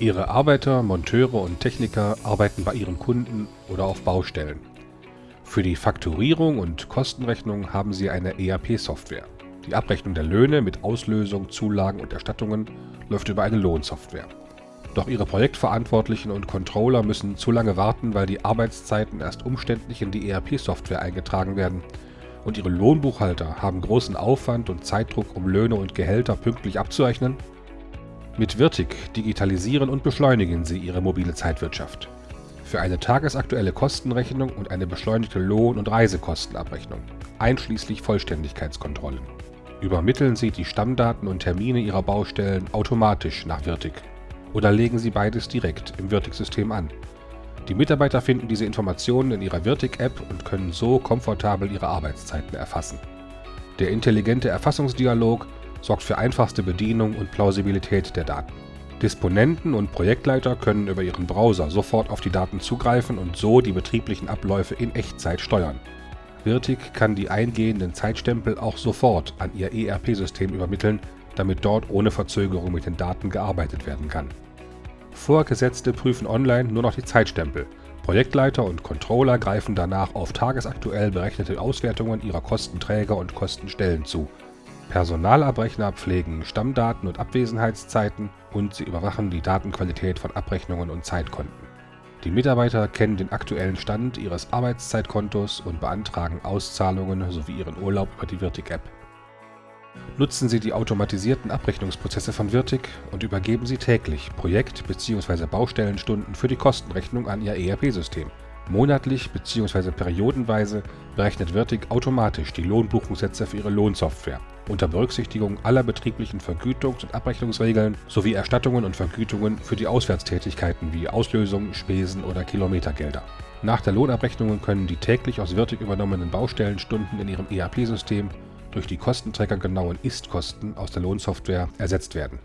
Ihre Arbeiter, Monteure und Techniker arbeiten bei Ihren Kunden oder auf Baustellen. Für die Fakturierung und Kostenrechnung haben Sie eine ERP-Software. Die Abrechnung der Löhne mit Auslösung, Zulagen und Erstattungen läuft über eine Lohnsoftware. Doch Ihre Projektverantwortlichen und Controller müssen zu lange warten, weil die Arbeitszeiten erst umständlich in die ERP-Software eingetragen werden. Und Ihre Lohnbuchhalter haben großen Aufwand und Zeitdruck, um Löhne und Gehälter pünktlich abzurechnen? Mit Virtic digitalisieren und beschleunigen Sie Ihre mobile Zeitwirtschaft. Für eine tagesaktuelle Kostenrechnung und eine beschleunigte Lohn- und Reisekostenabrechnung, einschließlich Vollständigkeitskontrollen. Übermitteln Sie die Stammdaten und Termine Ihrer Baustellen automatisch nach Virtic oder legen Sie beides direkt im Virtic-System an. Die Mitarbeiter finden diese Informationen in ihrer Virtic-App und können so komfortabel ihre Arbeitszeiten erfassen. Der intelligente Erfassungsdialog sorgt für einfachste Bedienung und Plausibilität der Daten. Disponenten und Projektleiter können über ihren Browser sofort auf die Daten zugreifen und so die betrieblichen Abläufe in Echtzeit steuern. Virtic kann die eingehenden Zeitstempel auch sofort an ihr ERP-System übermitteln, damit dort ohne Verzögerung mit den Daten gearbeitet werden kann. Vorgesetzte prüfen online nur noch die Zeitstempel. Projektleiter und Controller greifen danach auf tagesaktuell berechnete Auswertungen ihrer Kostenträger und Kostenstellen zu Personalabrechner pflegen Stammdaten und Abwesenheitszeiten und sie überwachen die Datenqualität von Abrechnungen und Zeitkonten. Die Mitarbeiter kennen den aktuellen Stand ihres Arbeitszeitkontos und beantragen Auszahlungen sowie ihren Urlaub über die Virtic-App. Nutzen Sie die automatisierten Abrechnungsprozesse von Virtic und übergeben Sie täglich Projekt bzw. Baustellenstunden für die Kostenrechnung an Ihr ERP-System Monatlich bzw. periodenweise berechnet Virtic automatisch die Lohnbuchungssätze für ihre Lohnsoftware unter Berücksichtigung aller betrieblichen Vergütungs und Abrechnungsregeln sowie Erstattungen und Vergütungen für die Auswärtstätigkeiten wie Auslösung, Spesen oder Kilometergelder. Nach der Lohnabrechnung können die täglich aus Virtic übernommenen Baustellenstunden in ihrem ERP-System durch die kostenträgergenauen Ist-Kosten aus der Lohnsoftware ersetzt werden